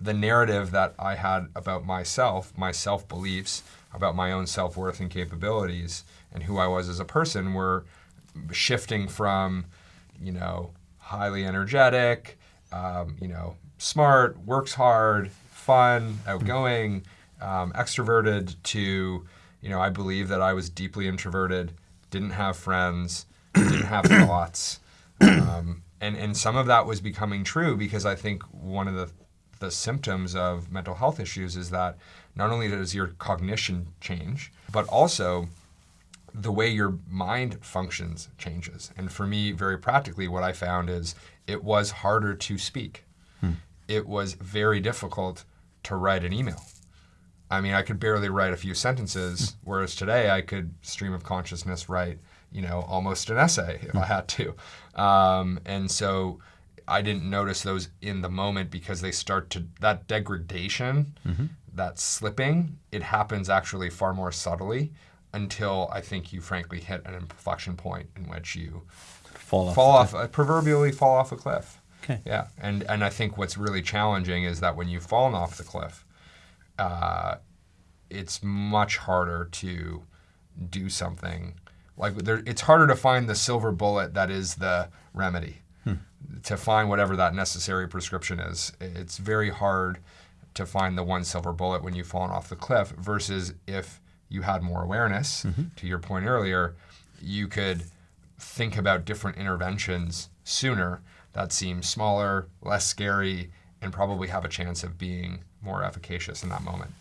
the narrative that I had about myself, my self beliefs, about my own self worth and capabilities, and who I was as a person were shifting from, you know, highly energetic, um, you know, smart, works hard, fun, outgoing, um, extroverted to, you know, I believe that I was deeply introverted, didn't have friends, didn't have thoughts. Um, and, and some of that was becoming true because I think one of the, the symptoms of mental health issues is that not only does your cognition change, but also the way your mind functions changes. And for me, very practically, what I found is it was harder to speak. Hmm. It was very difficult to write an email. I mean, I could barely write a few sentences, hmm. whereas today I could stream of consciousness write, you know, almost an essay if I had to. Um, and so I didn't notice those in the moment because they start to, that degradation, mm-hmm. that slipping, it happens actually far more subtly until I think you frankly hit an inflection point in which you fall off, fall off uh, proverbially fall off a cliff. Okay. Yeah, and and I think what's really challenging is that when you've fallen off the cliff, uh, it's much harder to do something like there. It's harder to find the silver bullet that is the remedy. To find whatever that necessary prescription is, it's very hard to find the one silver bullet when you've fallen off the cliff. Versus if you had more awareness, mm-hmm. to your point earlier, you could think about different interventions sooner that seem smaller, less scary, and probably have a chance of being more efficacious in that moment.